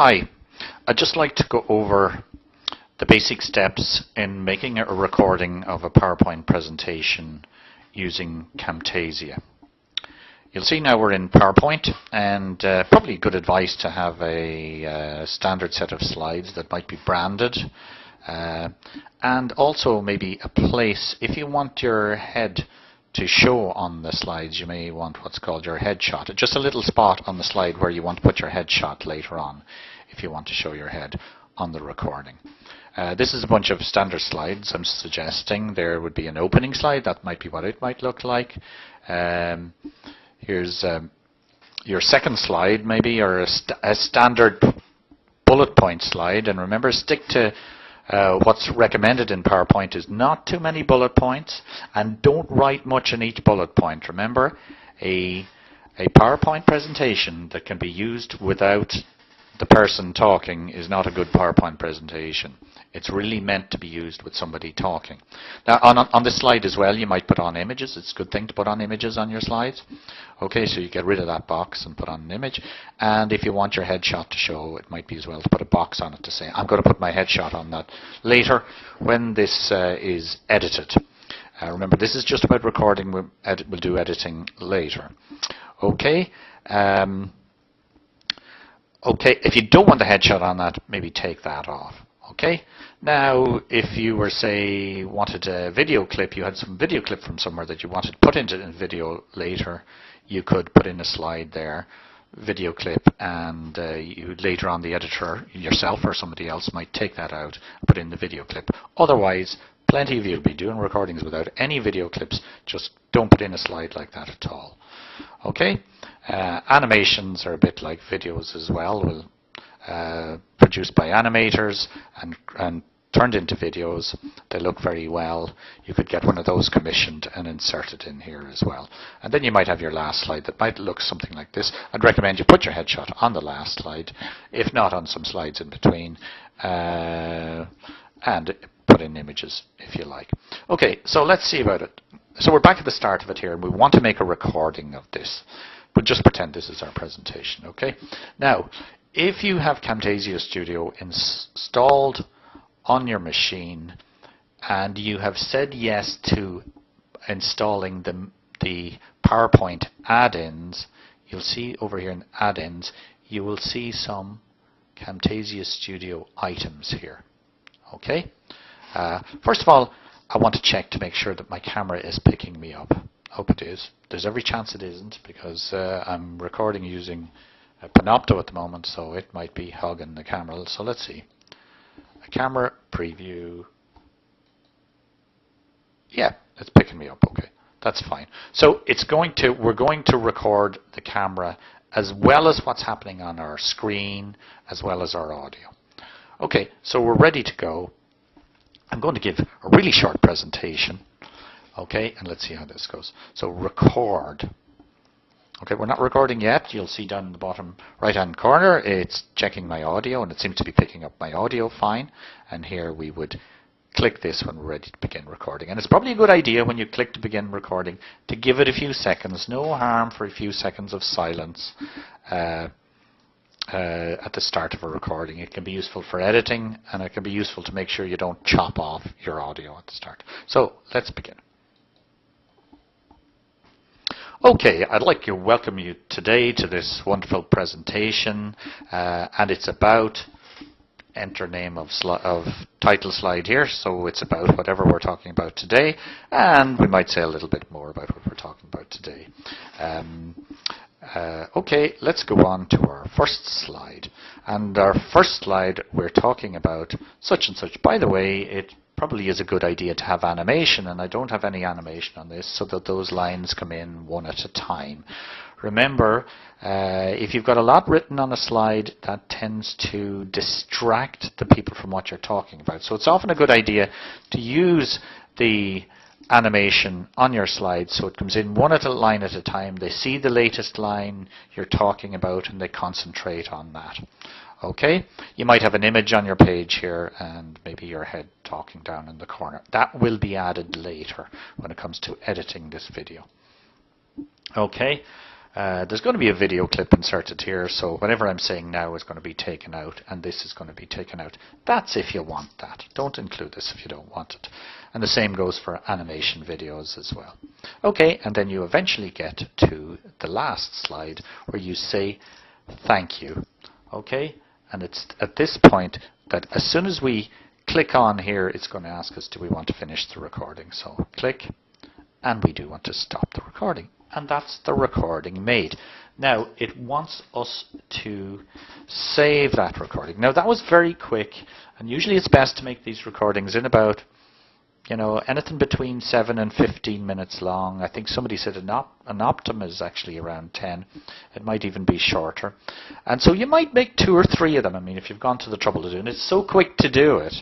Hi, I'd just like to go over the basic steps in making a recording of a PowerPoint presentation using Camtasia. You'll see now we're in PowerPoint and uh, probably good advice to have a uh, standard set of slides that might be branded uh, and also maybe a place if you want your head to show on the slides, you may want what's called your headshot. Just a little spot on the slide where you want to put your headshot later on if you want to show your head on the recording. Uh, this is a bunch of standard slides. I'm suggesting there would be an opening slide. That might be what it might look like. Um, here's um, your second slide, maybe, or a, st a standard bullet point slide. And remember, stick to uh, what's recommended in PowerPoint is not too many bullet points and don't write much in each bullet point. Remember, a, a PowerPoint presentation that can be used without the person talking is not a good PowerPoint presentation. It's really meant to be used with somebody talking. Now, on, on this slide as well, you might put on images. It's a good thing to put on images on your slides. Okay, so you get rid of that box and put on an image. And if you want your headshot to show, it might be as well to put a box on it to say, I'm going to put my headshot on that later when this uh, is edited. Uh, remember, this is just about recording. We'll, we'll do editing later. Okay. Um, okay, if you don't want the headshot on that, maybe take that off. Okay. Now, if you were, say, wanted a video clip, you had some video clip from somewhere that you wanted to put into a video later, you could put in a slide there, video clip, and uh, you later on the editor, yourself or somebody else, might take that out put in the video clip. Otherwise, plenty of you will be doing recordings without any video clips. Just don't put in a slide like that at all. Okay. Uh, animations are a bit like videos as well. We'll uh, produced by animators and, and turned into videos. They look very well. You could get one of those commissioned and insert it in here as well. And then you might have your last slide that might look something like this. I'd recommend you put your headshot on the last slide, if not on some slides in between, uh, and put in images if you like. Okay, so let's see about it. So we're back at the start of it here, and we want to make a recording of this. But just pretend this is our presentation, okay? Now, if you have Camtasia Studio installed on your machine and you have said yes to installing the, the PowerPoint add-ins, you'll see over here in add-ins, you will see some Camtasia Studio items here. Okay. Uh, first of all, I want to check to make sure that my camera is picking me up. Hope it is. There's every chance it isn't because uh, I'm recording using Panopto at the moment, so it might be hogging the camera. So let's see. A camera preview. Yeah, it's picking me up. Okay, that's fine. So it's going to we're going to record the camera as well as what's happening on our screen, as well as our audio. Okay, so we're ready to go. I'm going to give a really short presentation. Okay, and let's see how this goes. So record. Okay, we're not recording yet. You'll see down in the bottom right hand corner it's checking my audio and it seems to be picking up my audio fine. And here we would click this when we're ready to begin recording. And it's probably a good idea when you click to begin recording to give it a few seconds. No harm for a few seconds of silence uh, uh, at the start of a recording. It can be useful for editing and it can be useful to make sure you don't chop off your audio at the start. So let's begin. Okay, I'd like to welcome you today to this wonderful presentation, uh, and it's about enter name of, of, title slide here, so it's about whatever we're talking about today, and we might say a little bit more about what we're talking about today. Um, uh, okay, let's go on to our first slide. And our first slide, we're talking about such and such. By the way, it probably is a good idea to have animation, and I don't have any animation on this, so that those lines come in one at a time. Remember, uh, if you've got a lot written on a slide, that tends to distract the people from what you're talking about. So it's often a good idea to use the animation on your slide so it comes in one at a line at a time. They see the latest line you're talking about and they concentrate on that. Okay, you might have an image on your page here and maybe your head talking down in the corner. That will be added later when it comes to editing this video. Okay, uh, there's going to be a video clip inserted here, so whatever I'm saying now is going to be taken out, and this is going to be taken out. That's if you want that. Don't include this if you don't want it. And the same goes for animation videos as well. Okay, and then you eventually get to the last slide where you say thank you. Okay, and it's at this point that as soon as we click on here, it's going to ask us, do we want to finish the recording? So click, and we do want to stop the recording and that's the recording made. Now it wants us to save that recording. Now that was very quick and usually it's best to make these recordings in about you know anything between 7 and 15 minutes long. I think somebody said an, op an optimum is actually around 10. It might even be shorter. And so you might make two or three of them. I mean if you've gone to the trouble to do it. It's so quick to do it.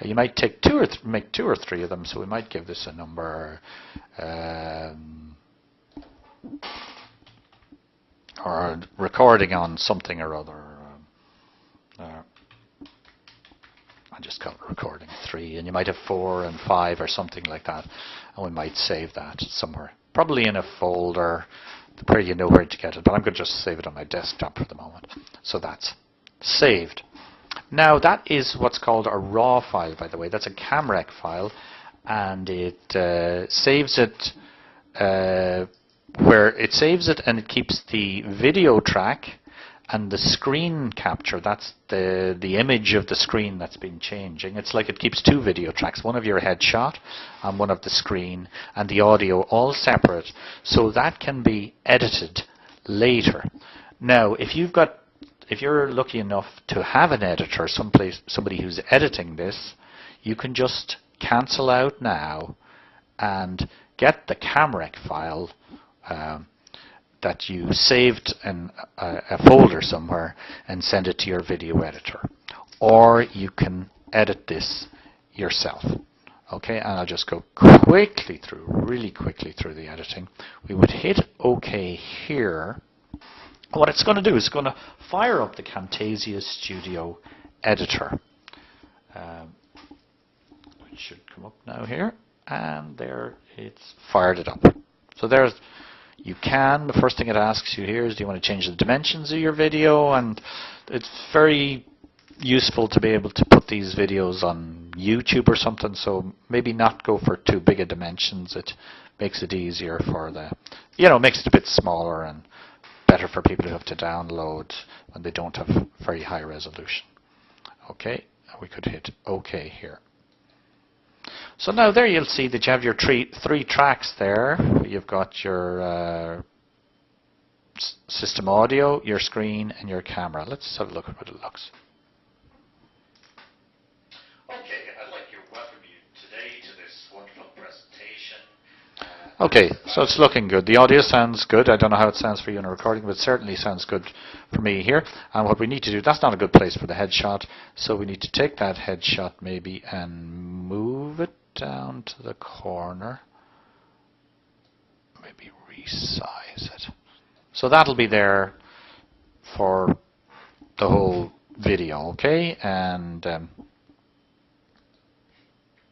You might take two or make two or three of them. So we might give this a number um, or recording on something or other. Uh, I just call it recording three, and you might have four and five or something like that, and we might save that somewhere, probably in a folder where you know where to get it. But I'm going to just save it on my desktop for the moment. So that's saved. Now that is what's called a RAW file, by the way. That's a CamRec file, and it uh, saves it uh, where it saves it and it keeps the video track and the screen capture, that's the, the image of the screen that's been changing. It's like it keeps two video tracks, one of your headshot and one of the screen, and the audio all separate, so that can be edited later. Now, if you've got, if you're lucky enough to have an editor, someplace, somebody who's editing this, you can just cancel out now and get the CamRec file um, that you saved in a, a folder somewhere and send it to your video editor. Or you can edit this yourself. Okay, and I'll just go quickly through, really quickly through the editing. We would hit OK here. What it's going to do is going to fire up the Camtasia Studio editor. Um, it should come up now here, and there it's fired it up. So there's you can. The first thing it asks you here is do you want to change the dimensions of your video? And it's very useful to be able to put these videos on YouTube or something so maybe not go for too big a dimensions. It makes it easier for the you know makes it a bit smaller and better for people who have to download when they don't have very high resolution. Okay we could hit OK here so now there you'll see that you have your three, three tracks there. You've got your uh, system audio, your screen, and your camera. Let's have a look at what it looks. Okay, I'd like to welcome you today to this wonderful presentation. Uh, okay, so it's looking good. The audio sounds good. I don't know how it sounds for you in a recording, but it certainly sounds good for me here. And what we need to do, that's not a good place for the headshot, so we need to take that headshot maybe and down to the corner. Maybe resize it. So that'll be there for the whole video, okay? And um,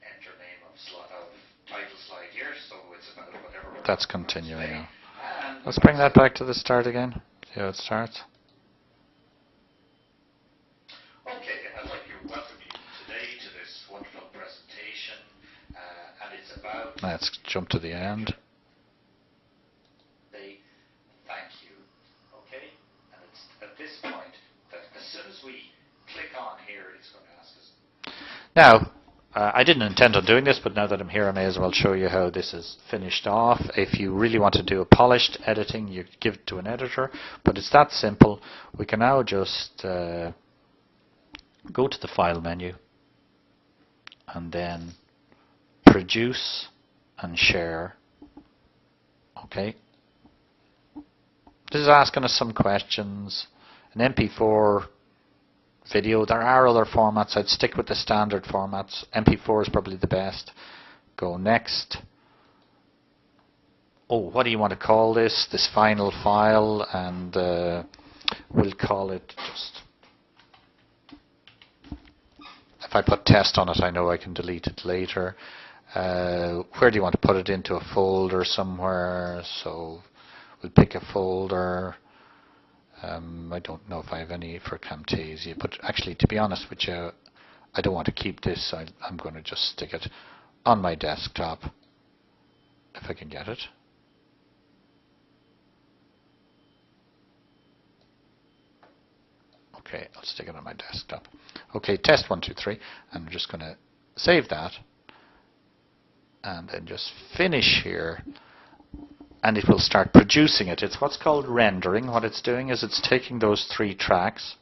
enter name of, of, title slide here, so it's about whatever. That's continuing now. Let's bring that back to the start again. See how it starts. Let's jump to the end. They thank you. Okay? And it's at this point that as soon as we click on here, it's going to ask us. Now, uh, I didn't intend on doing this, but now that I'm here, I may as well show you how this is finished off. If you really want to do a polished editing, you give it to an editor, but it's that simple. We can now just uh, go to the File menu and then Produce and share. Okay. This is asking us some questions. An MP4 video. There are other formats. I'd stick with the standard formats. MP4 is probably the best. Go next. Oh, what do you want to call this? This final file, and uh, we'll call it just. If I put test on it, I know I can delete it later. Uh, where do you want to put it into a folder somewhere? So we'll pick a folder. Um, I don't know if I have any for Camtasia, but actually, to be honest with you, I don't want to keep this. I, I'm going to just stick it on my desktop if I can get it. Okay, I'll stick it on my desktop. Okay, test one, two, three. and I'm just going to save that and then just finish here and it will start producing it. It's what's called rendering. What it's doing is it's taking those three tracks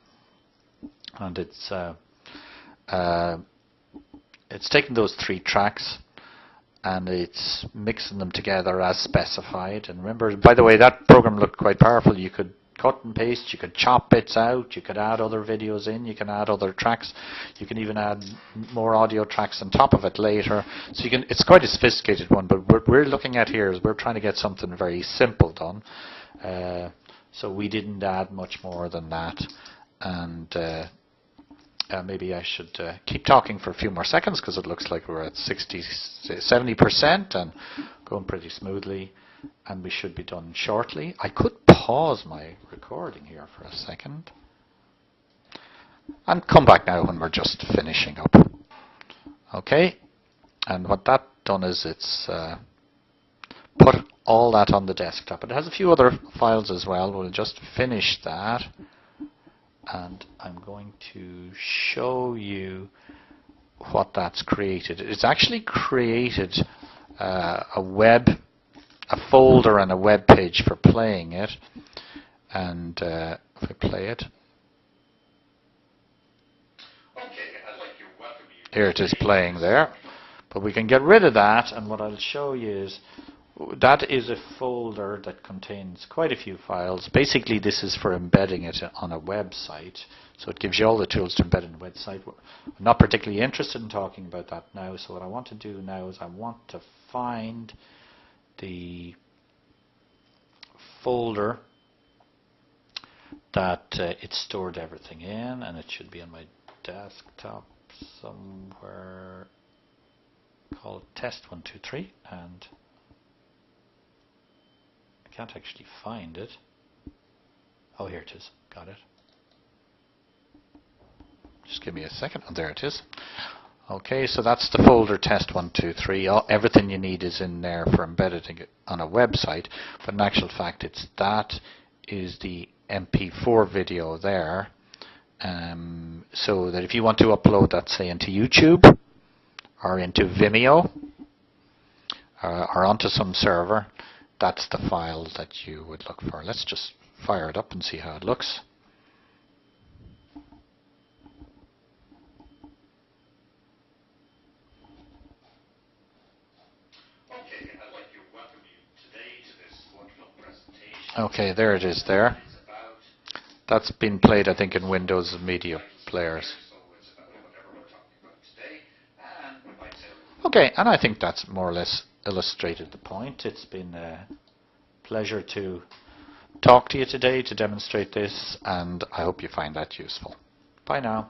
and it's uh, uh, it's taking those three tracks and it's mixing them together as specified. And remember, by the way, that program looked quite powerful. You could cut and paste, you could chop bits out, you could add other videos in, you can add other tracks, you can even add more audio tracks on top of it later. So you can, it's quite a sophisticated one, but what we're looking at here is we're trying to get something very simple done. Uh, so we didn't add much more than that. And uh, uh, maybe I should uh, keep talking for a few more seconds because it looks like we're at 60, 70% and going pretty smoothly and we should be done shortly. I could pause my recording here for a second and come back now when we're just finishing up. Okay, and what that done is it's uh, put all that on the desktop. It has a few other files as well. We'll just finish that and I'm going to show you what that's created. It's actually created uh, a web a folder and a web page for playing it. And uh, if I play it, here it is playing there. But we can get rid of that, and what I'll show you is that is a folder that contains quite a few files. Basically, this is for embedding it on a website. So it gives you all the tools to embed in a website. I'm not particularly interested in talking about that now. So what I want to do now is I want to find the folder that uh, it stored everything in and it should be on my desktop somewhere. Called test123 and I can't actually find it. Oh here it is. Got it. Just give me a second. Oh, there it is Okay, so that's the folder test123. All, everything you need is in there for embedding it on a website, but in actual fact it's that is the MP4 video there. Um, so that if you want to upload that, say, into YouTube or into Vimeo uh, or onto some server, that's the file that you would look for. Let's just fire it up and see how it looks. Okay, there it is there. That's been played, I think, in Windows Media players. Okay, and I think that's more or less illustrated the point. It's been a pleasure to talk to you today to demonstrate this, and I hope you find that useful. Bye now.